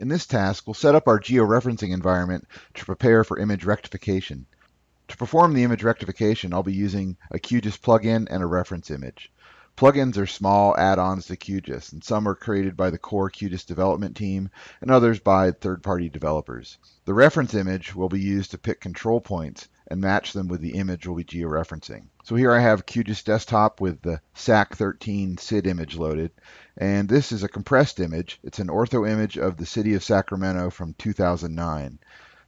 In this task, we'll set up our georeferencing environment to prepare for image rectification. To perform the image rectification, I'll be using a QGIS plugin and a reference image. Plugins are small add-ons to QGIS, and some are created by the core QGIS development team and others by third-party developers. The reference image will be used to pick control points and match them with the image we'll be georeferencing. So here I have QGIS Desktop with the SAC13 SID image loaded, and this is a compressed image. It's an ortho image of the city of Sacramento from 2009.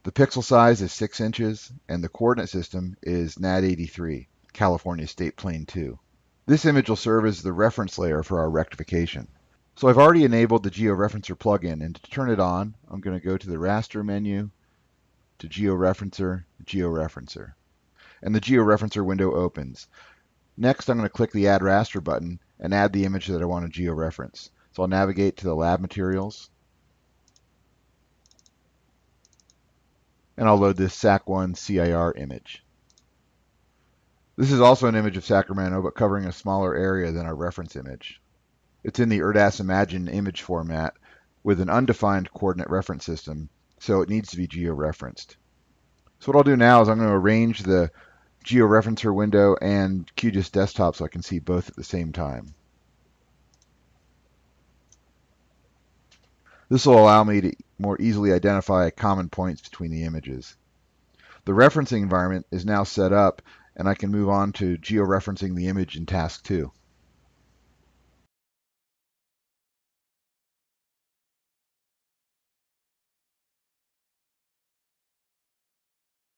The pixel size is 6 inches, and the coordinate system is NAD83, California State Plane 2. This image will serve as the reference layer for our rectification. So I've already enabled the GeoReferencer plugin, and to turn it on, I'm going to go to the raster menu, to GeoReferencer, GeoReferencer. And the GeoReferencer window opens. Next, I'm going to click the Add Raster button and add the image that I want to georeference. So I'll navigate to the lab materials, and I'll load this SAC1 CIR image. This is also an image of Sacramento, but covering a smaller area than our reference image. It's in the ERDAS Imagine image format with an undefined coordinate reference system, so it needs to be georeferenced. So what I'll do now is I'm going to arrange the georeferencer window and QGIS desktop so I can see both at the same time. This will allow me to more easily identify common points between the images. The referencing environment is now set up and I can move on to georeferencing the image in task 2.